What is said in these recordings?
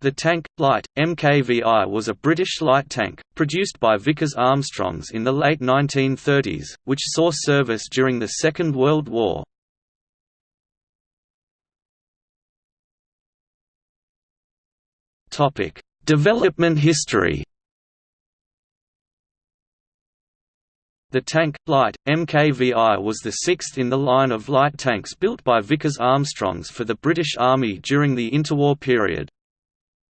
The tank, light, MKVI was a British light tank, produced by Vickers Armstrongs in the late 1930s, which saw service during the Second World War. Development history The tank, light, MKVI was the sixth in the line of light tanks built by Vickers Armstrongs for the British Army during the interwar period.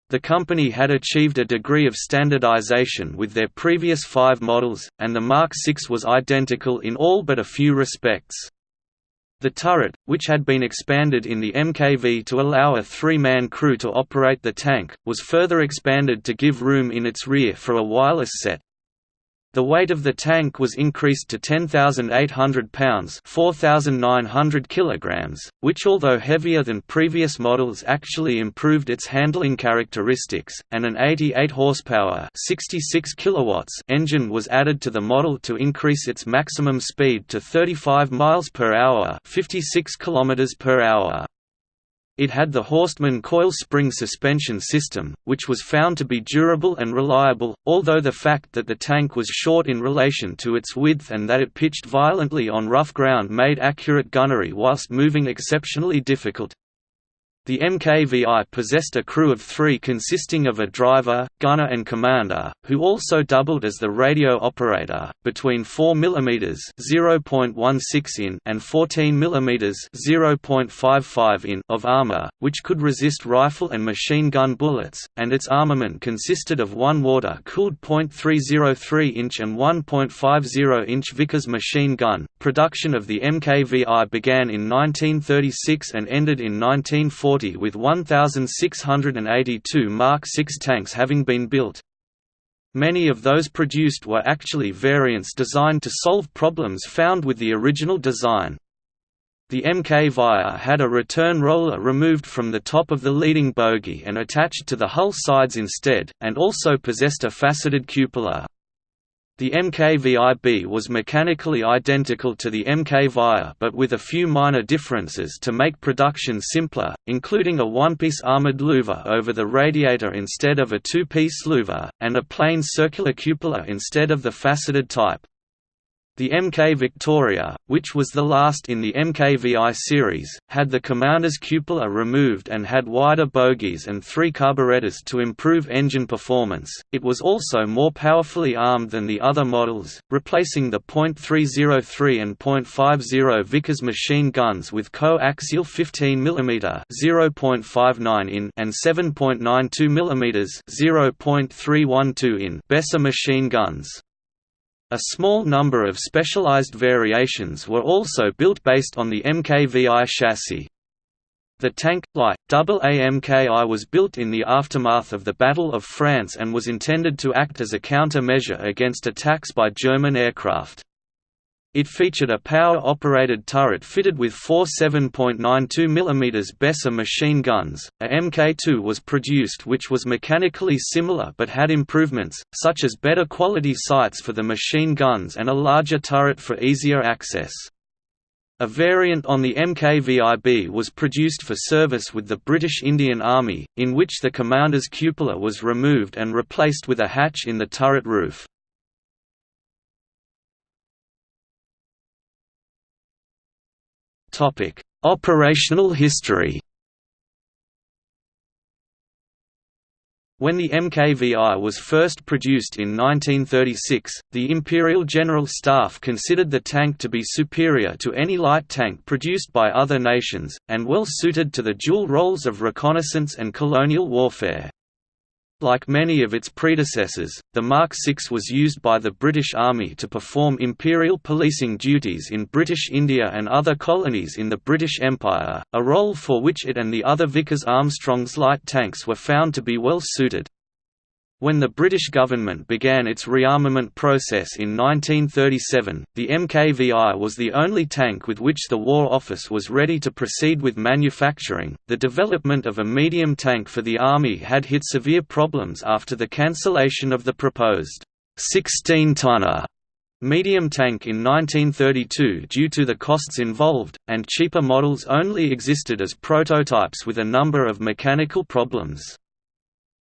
The company had achieved a degree of standardization with their previous five models, and the Mark VI was identical in all but a few respects. The turret, which had been expanded in the MKV to allow a three-man crew to operate the tank, was further expanded to give room in its rear for a wireless set. The weight of the tank was increased to 10,800 pounds 4,900 kilograms, which although heavier than previous models actually improved its handling characteristics, and an 88 horsepower 66 kilowatts engine was added to the model to increase its maximum speed to 35 miles per hour 56 kilometers per hour. It had the Horstmann coil spring suspension system, which was found to be durable and reliable, although the fact that the tank was short in relation to its width and that it pitched violently on rough ground made accurate gunnery whilst moving exceptionally difficult. The MKVI possessed a crew of three consisting of a driver, gunner and commander, who also doubled as the radio operator, between 4 mm (0.16 in) and 14 mm (0.55 in) of armor, which could resist rifle and machine gun bullets, and its armament consisted of one water-cooled .303-inch and 1.50-inch Vickers machine gun. Production of the MKVI began in 1936 and ended in 1940 with 1,682 Mark VI tanks having been built. Many of those produced were actually variants designed to solve problems found with the original design. The MK Via had a return roller removed from the top of the leading bogie and attached to the hull sides instead, and also possessed a faceted cupola. The MKVIB was mechanically identical to the MK but with a few minor differences to make production simpler, including a one-piece armored louver over the radiator instead of a two-piece louver, and a plain circular cupola instead of the faceted type. The Mk Victoria, which was the last in the MKVI series, had the commander's cupola removed and had wider bogies and three carburetors to improve engine performance. It was also more powerfully armed than the other models, replacing the .303 and .50 Vickers machine guns with coaxial 15 mm (0.59 in) and 7.92 mm (0.312 in) Besa machine guns. A small number of specialized variations were also built based on the MKVI chassis. The tank, light, AAMKI was built in the aftermath of the Battle of France and was intended to act as a counter-measure against attacks by German aircraft. It featured a power-operated turret fitted with four 7.92 mm Besa machine guns. A Mk2 was produced which was mechanically similar but had improvements, such as better quality sights for the machine guns and a larger turret for easier access. A variant on the MKVIB was produced for service with the British Indian Army, in which the commander's cupola was removed and replaced with a hatch in the turret roof. Operational history. When the MKVI was first produced in 1936, the Imperial General Staff considered the tank to be superior to any light tank produced by other nations, and well suited to the dual roles of reconnaissance and colonial warfare. Like many of its predecessors, the Mark VI was used by the British Army to perform imperial policing duties in British India and other colonies in the British Empire, a role for which it and the other Vickers Armstrongs light tanks were found to be well suited. When the British government began its rearmament process in 1937, the MKVI was the only tank with which the War Office was ready to proceed with manufacturing. The development of a medium tank for the Army had hit severe problems after the cancellation of the proposed 16 tonner medium tank in 1932 due to the costs involved, and cheaper models only existed as prototypes with a number of mechanical problems.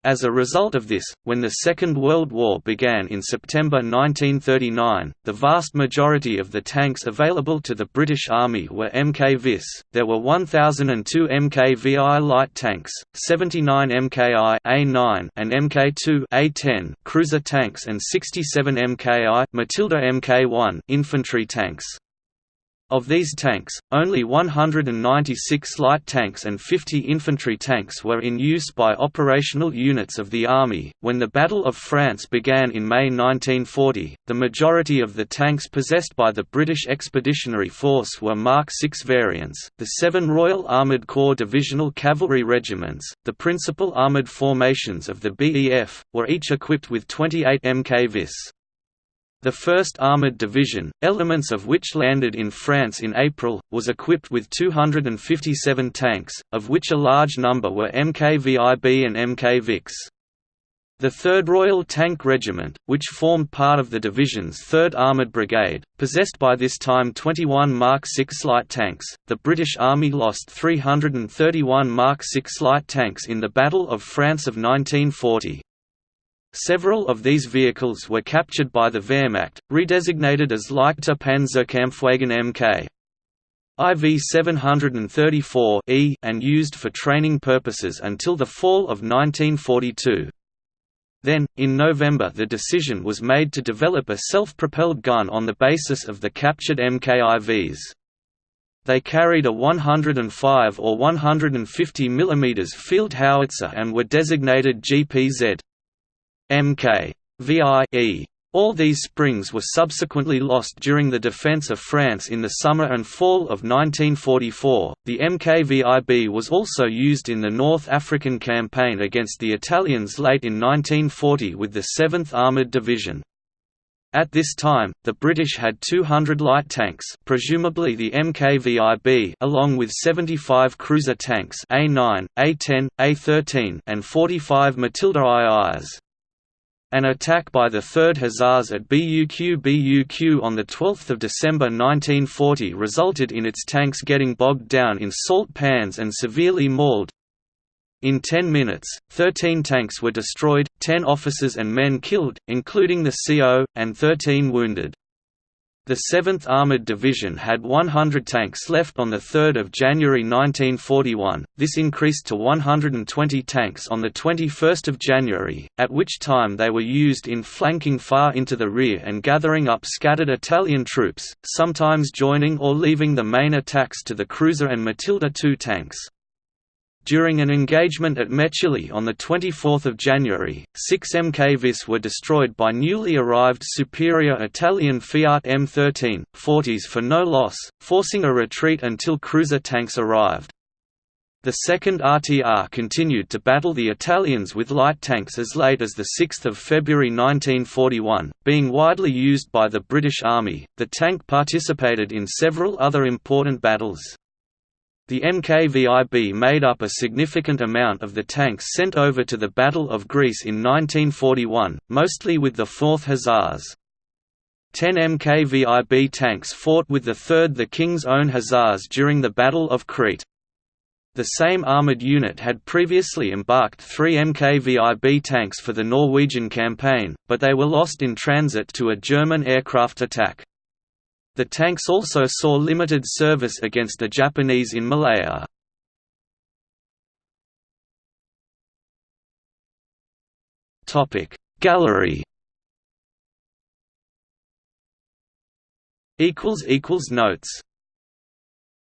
As a result of this, when the Second World War began in September 1939, the vast majority of the tanks available to the British Army were MKVIS. There were 1002 MKVI light tanks, 79 MKI A9 and MK2 A10 cruiser tanks and 67 MKI Matilda Mk1 infantry tanks. Of these tanks, only 196 light tanks and 50 infantry tanks were in use by operational units of the Army. When the Battle of France began in May 1940, the majority of the tanks possessed by the British Expeditionary Force were Mark VI variants. The seven Royal Armoured Corps divisional cavalry regiments, the principal armoured formations of the BEF, were each equipped with 28 MKVIS. The 1st Armoured Division, elements of which landed in France in April, was equipped with 257 tanks, of which a large number were MKVIB and MKVIX. The 3rd Royal Tank Regiment, which formed part of the division's 3rd Armoured Brigade, possessed by this time 21 Mark VI light tanks. The British Army lost 331 Mark VI light tanks in the Battle of France of 1940. Several of these vehicles were captured by the Wehrmacht, redesignated as Leichter Panzerkampfwagen Mk. IV 734 E and used for training purposes until the fall of 1942. Then, in November the decision was made to develop a self-propelled gun on the basis of the captured MKIVs. They carried a 105 or 150 mm field howitzer and were designated GPZ. Mk. VI All these springs were subsequently lost during the defense of France in the summer and fall of 1944. The MKVIB was also used in the North African campaign against the Italians late in 1940 with the 7th Armoured Division. At this time, the British had 200 light tanks presumably the MKVIB along with 75 cruiser tanks A9, A10, A13 and 45 Matilda IIs. An attack by the 3rd Hussars at BUQ BUQ on 12 December 1940 resulted in its tanks getting bogged down in salt pans and severely mauled. In 10 minutes, 13 tanks were destroyed, 10 officers and men killed, including the CO, and 13 wounded. The 7th Armoured Division had 100 tanks left on 3 January 1941, this increased to 120 tanks on 21 January, at which time they were used in flanking far into the rear and gathering up scattered Italian troops, sometimes joining or leaving the main attacks to the Cruiser and Matilda II tanks. During an engagement at Mechili on 24 January, six MKVIS were destroyed by newly arrived superior Italian Fiat M13, 40s for no loss, forcing a retreat until cruiser tanks arrived. The 2nd RTR continued to battle the Italians with light tanks as late as 6 February 1941, being widely used by the British Army. The tank participated in several other important battles. The MKVIB made up a significant amount of the tanks sent over to the Battle of Greece in 1941, mostly with the 4th Hussars. Ten MKVIB tanks fought with the 3rd the King's Own Hussars during the Battle of Crete. The same armoured unit had previously embarked three MKVIB tanks for the Norwegian campaign, but they were lost in transit to a German aircraft attack. The tanks also saw limited service against the Japanese in Malaya. Gallery Notes